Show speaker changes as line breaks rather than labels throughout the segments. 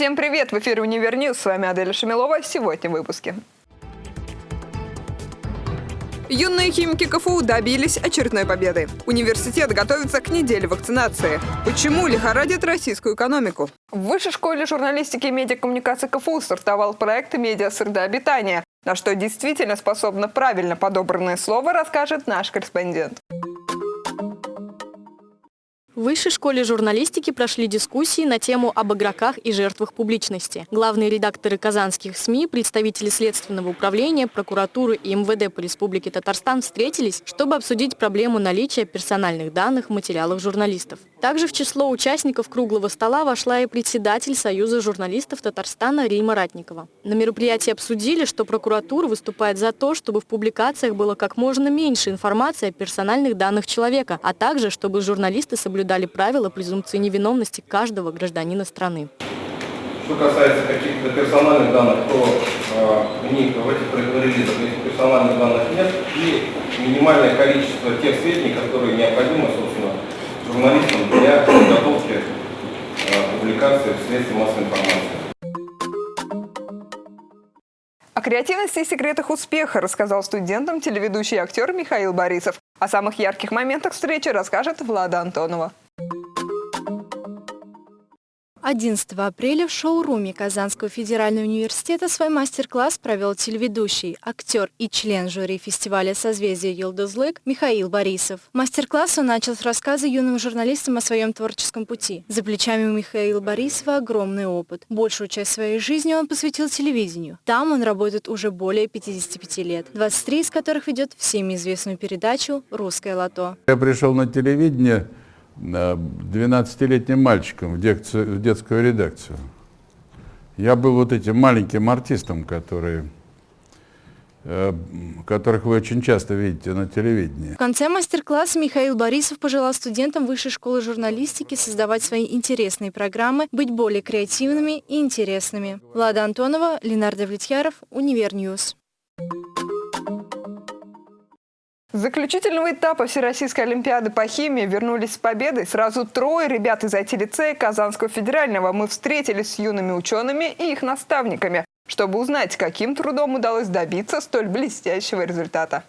Всем привет! В эфире «Универ News». С вами Аделя Шамилова. Сегодня в выпуске. Юные химики КФУ добились очередной победы. Университет готовится к неделе вакцинации. Почему лихорадит российскую экономику? В Высшей школе журналистики и медиакоммуникации КФУ стартовал проект «Медиа-среда обитания». На что действительно способно правильно подобранное слово, расскажет наш корреспондент.
В Высшей школе журналистики прошли дискуссии на тему об игроках и жертвах публичности. Главные редакторы казанских СМИ, представители Следственного управления, прокуратуры и МВД по Республике Татарстан встретились, чтобы обсудить проблему наличия персональных данных в материалах журналистов. Также в число участников круглого стола вошла и председатель Союза журналистов Татарстана Рима Ратникова. На мероприятии обсудили, что прокуратура выступает за то, чтобы в публикациях было как можно меньше информации о персональных данных человека, а также, чтобы журналисты соблюдали соблюдали правила презумпции невиновности каждого гражданина страны.
Что касается каких-то персональных данных, то э, в них в этих релизах персональных данных нет и минимальное количество тех сведений, которые необходимы, собственно, журналистам для подготовки э, публикации в средстве массовой информации.
О креативности и секретах успеха рассказал студентам телеведущий актер Михаил Борисов. О самых ярких моментах встречи расскажет Влада Антонова.
11 апреля в шоуруме Казанского федерального университета свой мастер-класс провел телеведущий, актер и член жюри фестиваля «Созвездие Йылдызлык» Михаил Борисов. Мастер-класс он начал с рассказа юным журналистам о своем творческом пути. За плечами у Михаила Борисова огромный опыт. Большую часть своей жизни он посвятил телевидению. Там он работает уже более 55 лет, 23 из которых ведет всеми известную передачу «Русское лото».
Я пришел на телевидение 12-летним мальчиком в, декцию, в детскую редакцию. Я был вот этим маленьким артистом, который э, которых вы очень часто видите на телевидении.
В конце мастер-класса Михаил Борисов пожелал студентам Высшей школы журналистики создавать свои интересные программы, быть более креативными и интересными. Влада Антонова, Ленар Давлетьяров, Универ
News. Заключительного этапа Всероссийской Олимпиады по химии вернулись с победой сразу трое ребят из IT-лицея Казанского федерального. Мы встретились с юными учеными и их наставниками, чтобы узнать, каким трудом удалось добиться столь блестящего результата.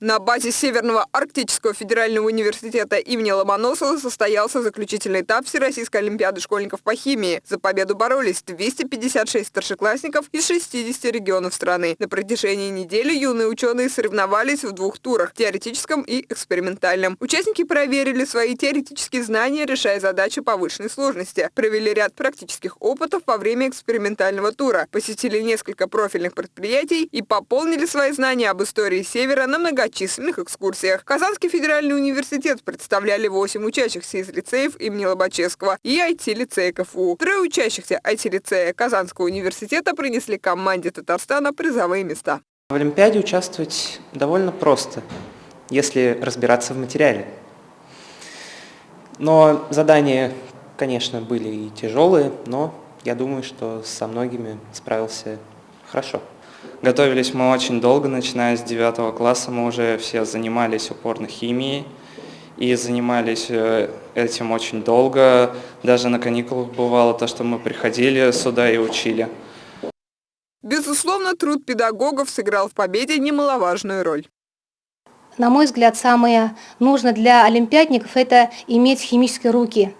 На базе Северного Арктического федерального университета имени Ломоносова состоялся заключительный этап Всероссийской олимпиады школьников по химии. За победу боролись 256 старшеклассников из 60 регионов страны. На протяжении недели юные ученые соревновались в двух турах – теоретическом и экспериментальном. Участники проверили свои теоретические знания, решая задачи повышенной сложности. Провели ряд практических опытов во время экспериментального тура, посетили несколько профильных предприятий и пополнили свои знания об истории Севера на много многочисленных экскурсиях. Казанский федеральный университет представляли 8 учащихся из лицеев имени Лобачевского и IT-лицея КФУ. Трое учащихся IT-лицея Казанского университета принесли команде Татарстана призовые места.
В Олимпиаде участвовать довольно просто, если разбираться в материале. Но задания, конечно, были и тяжелые, но я думаю, что со многими справился хорошо. Готовились мы очень долго, начиная с 9 класса. Мы уже все занимались упорно химией и занимались э, этим очень долго. Даже на каникулах бывало то, что мы приходили сюда и учили.
Безусловно, труд педагогов сыграл в победе немаловажную роль.
На мой взгляд, самое нужное для олимпиадников – это иметь химические руки,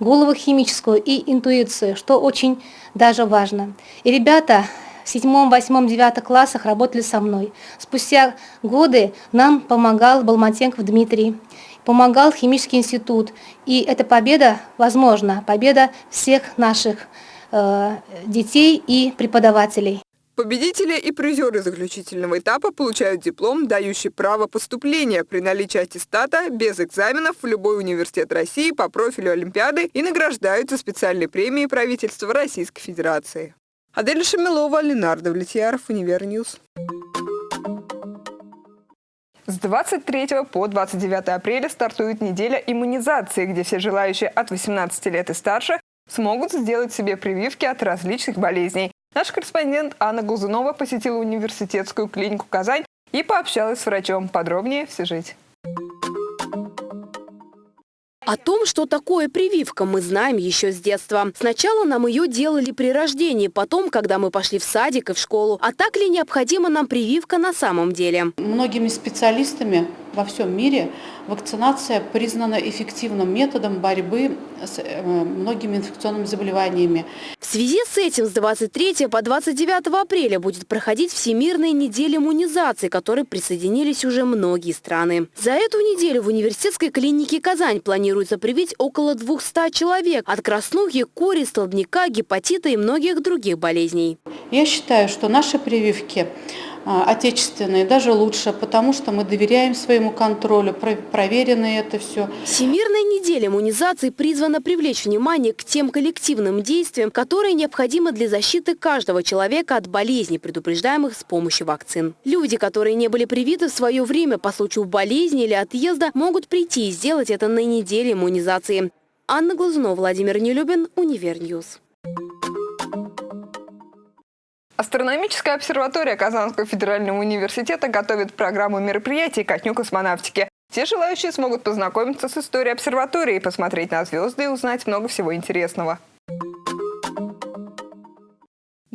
голову химическую и интуицию, что очень даже важно. И ребята седьмом, восьмом, девятом классах работали со мной. Спустя годы нам помогал Балматенков Дмитрий, помогал химический институт. И эта победа, возможно, победа всех наших э, детей и преподавателей.
Победители и призеры заключительного этапа получают диплом, дающий право поступления при наличии аттестата без экзаменов в любой университет России по профилю Олимпиады и награждаются специальной премией правительства Российской Федерации. Адель Шамилова, Ленар Давлетьяров, Универ News. С 23 по 29 апреля стартует неделя иммунизации, где все желающие от 18 лет и старше смогут сделать себе прививки от различных болезней. Наш корреспондент Анна Глазунова посетила университетскую клинику «Казань» и пообщалась с врачом. Подробнее в сюжете.
О том, что такое прививка, мы знаем еще с детства. Сначала нам ее делали при рождении, потом, когда мы пошли в садик и в школу. А так ли необходима нам прививка на самом деле?
Многими специалистами во всем мире вакцинация признана эффективным методом борьбы с э, многими инфекционными заболеваниями.
В связи с этим с 23 по 29 апреля будет проходить Всемирная неделя иммунизации, к которой присоединились уже многие страны. За эту неделю в университетской клинике «Казань» планируется привить около 200 человек от краснухи, кори, столбняка, гепатита и многих других болезней.
Я считаю, что наши прививки отечественные, даже лучше, потому что мы доверяем своему контролю, проверено это все.
Всемирная неделя иммунизации призвана привлечь внимание к тем коллективным действиям, которые необходимы для защиты каждого человека от болезней, предупреждаемых с помощью вакцин. Люди, которые не были привиты в свое время по случаю болезни или отъезда, могут прийти и сделать это на неделе иммунизации. Анна Глазунова, Владимир Нелюбин, Univer News.
Астрономическая обсерватория Казанского федерального университета готовит программу мероприятий ко Дню космонавтики. Все желающие смогут познакомиться с историей обсерватории, посмотреть на звезды и узнать много всего интересного.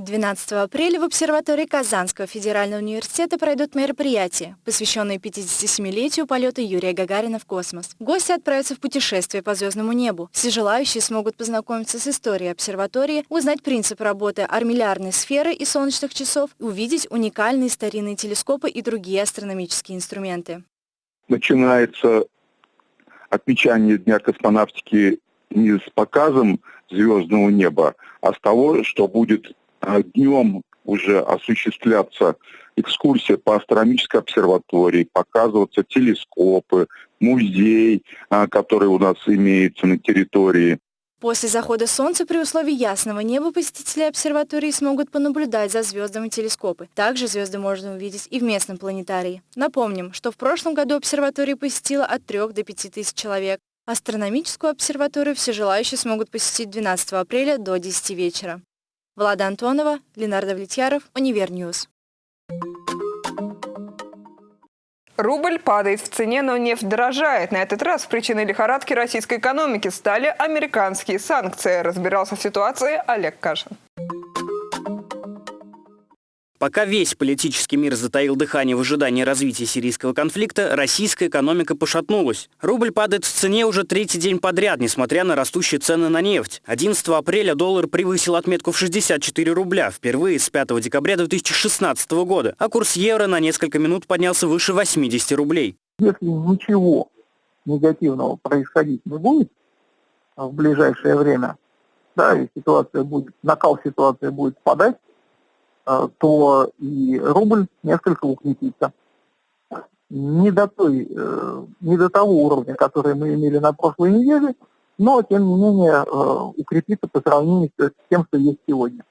12 апреля в обсерватории Казанского федерального университета пройдут мероприятия, посвященные 57-летию полета Юрия Гагарина в космос. Гости отправятся в путешествие по звездному небу. Все желающие смогут познакомиться с историей обсерватории, узнать принцип работы армиллярной сферы и солнечных часов, увидеть уникальные старинные телескопы и другие астрономические инструменты.
Начинается отмечание Дня космонавтики не с показом звездного неба, а с того, что будет днем уже осуществляться экскурсия по астрономической обсерватории, показываться телескопы, музей, а, который у нас имеется на территории.
После захода Солнца при условии ясного неба посетители обсерватории смогут понаблюдать за звездами телескопы. Также звезды можно увидеть и в местном планетарии. Напомним, что в прошлом году обсерваторию посетила от 3 до 5 тысяч человек. Астрономическую обсерваторию все желающие смогут посетить 12 апреля до 10 вечера. Влада Антонова, Ленардо Влетьяров, Univer News.
Рубль падает в цене, но нефть дорожает. На этот раз причиной лихорадки российской экономики стали американские санкции. Разбирался в ситуации Олег Кашин.
Пока весь политический мир затаил дыхание в ожидании развития сирийского конфликта, российская экономика пошатнулась. Рубль падает в цене уже третий день подряд, несмотря на растущие цены на нефть. 11 апреля доллар превысил отметку в 64 рубля, впервые с 5 декабря 2016 года, а курс евро на несколько минут поднялся выше 80 рублей.
Если ничего негативного происходить не будет в ближайшее время, да, и ситуация будет, накал ситуации будет спадать, Э, то и рубль несколько укрепится. Не до, той, э, не до того уровня, который мы имели на прошлой неделе, но, тем не менее, э, укрепится по сравнению с тем, что есть сегодня.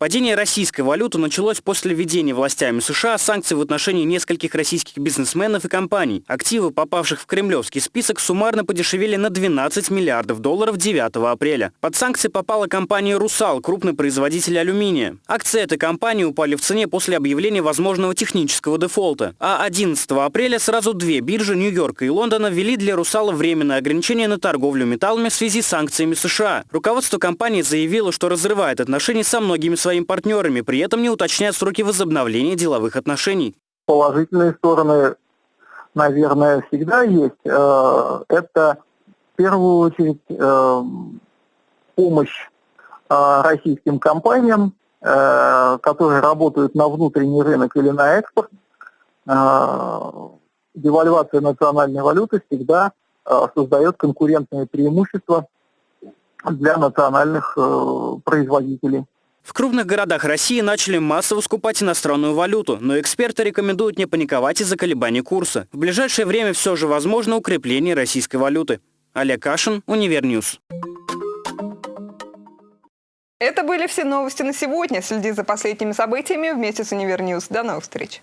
Падение российской валюты началось после введения властями США санкций в отношении нескольких российских бизнесменов и компаний. Активы, попавших в кремлевский список, суммарно подешевели на 12 миллиардов долларов 9 апреля. Под санкции попала компания «Русал», крупный производитель алюминия. Акции этой компании упали в цене после объявления возможного технического дефолта. А 11 апреля сразу две биржи Нью-Йорка и Лондона ввели для «Русала» временное ограничение на торговлю металлами в связи с санкциями США. Руководство компании заявило, что разрывает отношения со многими своими своими партнерами, при этом не уточняют сроки возобновления деловых отношений.
Положительные стороны, наверное, всегда есть. Э, это в первую очередь э, помощь э, российским компаниям, которые работают на внутренний рынок или на экспорт. Девальвация национальной валюты всегда создает конкурентные преимущества для национальных производителей.
В крупных городах России начали массово скупать иностранную валюту, но эксперты рекомендуют не паниковать из-за колебаний курса. В ближайшее время все же возможно укрепление российской валюты. Олег Кашин, Univer News.
Это были все новости на сегодня. Следи за последними событиями вместе с Univer News. До новых встреч.